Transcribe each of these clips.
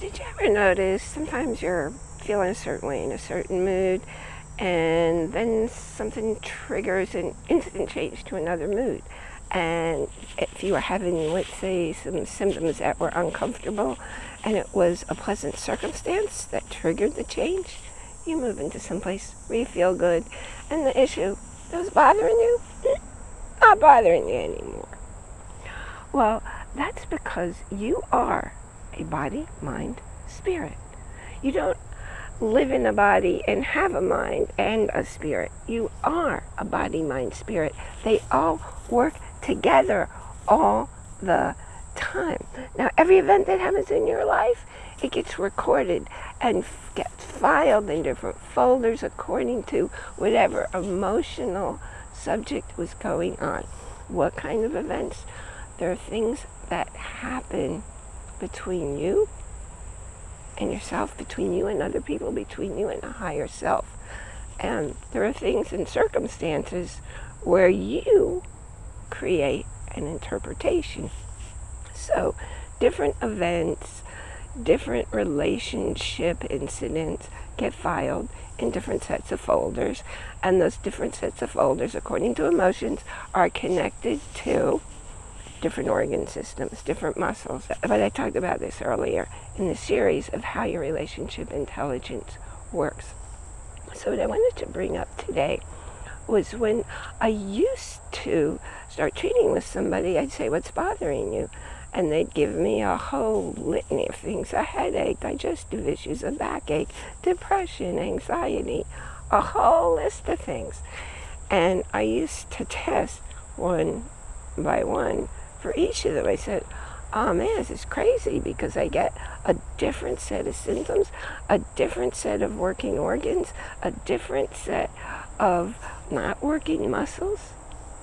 Did you ever notice sometimes you're feeling a certain way in a certain mood and then something triggers an instant change to another mood? And if you were having, let's say, some symptoms that were uncomfortable and it was a pleasant circumstance that triggered the change, you move into some place where you feel good and the issue that was bothering you, not bothering you anymore. Well, that's because you are a body, mind, spirit. You don't live in a body and have a mind and a spirit. You are a body, mind, spirit. They all work together all the time. Now, every event that happens in your life, it gets recorded and gets filed in different folders according to whatever emotional subject was going on. What kind of events? There are things that happen between you and yourself, between you and other people, between you and a higher self. And there are things and circumstances where you create an interpretation. So, different events, different relationship incidents get filed in different sets of folders, and those different sets of folders, according to emotions, are connected to different organ systems, different muscles. But I talked about this earlier in the series of how your relationship intelligence works. So what I wanted to bring up today was when I used to start treating with somebody, I'd say, what's bothering you? And they'd give me a whole litany of things, a headache, digestive issues, a backache, depression, anxiety, a whole list of things. And I used to test one by one for each of them. I said, oh man, this is crazy because I get a different set of symptoms, a different set of working organs, a different set of not working muscles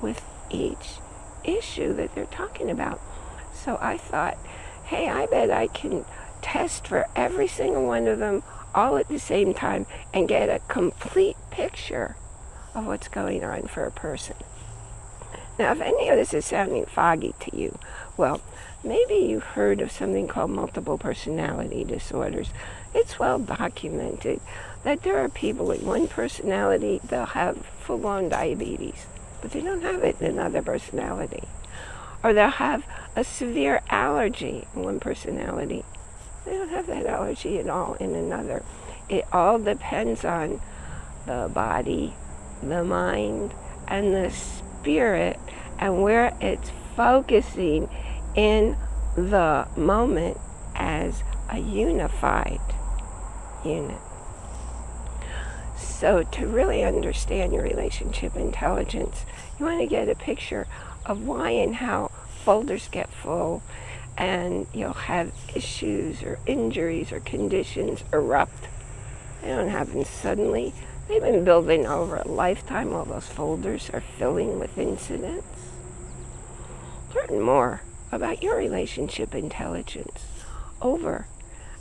with each issue that they're talking about. So I thought, hey, I bet I can test for every single one of them all at the same time and get a complete picture of what's going on for a person. Now, if any of this is sounding foggy to you, well, maybe you've heard of something called multiple personality disorders. It's well documented that there are people with one personality, they'll have full-on diabetes, but they don't have it in another personality. Or they'll have a severe allergy in one personality. They don't have that allergy at all in another. It all depends on the body, the mind, and the spirit and where it's focusing in the moment as a unified unit. So to really understand your relationship intelligence, you want to get a picture of why and how folders get full and you'll have issues or injuries or conditions erupt. They don't happen suddenly. They've been building over a lifetime. All those folders are filling with incidents. Learn more about your relationship intelligence over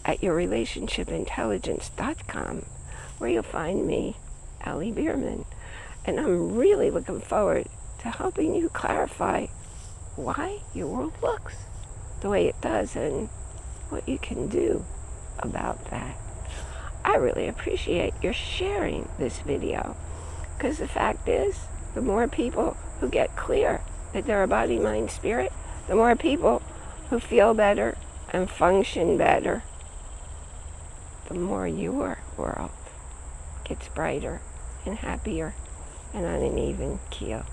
at yourrelationshipintelligence.com where you'll find me, Allie Bierman. And I'm really looking forward to helping you clarify why your world looks the way it does and what you can do about that. I really appreciate your sharing this video because the fact is, the more people who get clear that they're a body, mind, spirit, the more people who feel better and function better, the more your world gets brighter and happier and on an even keel.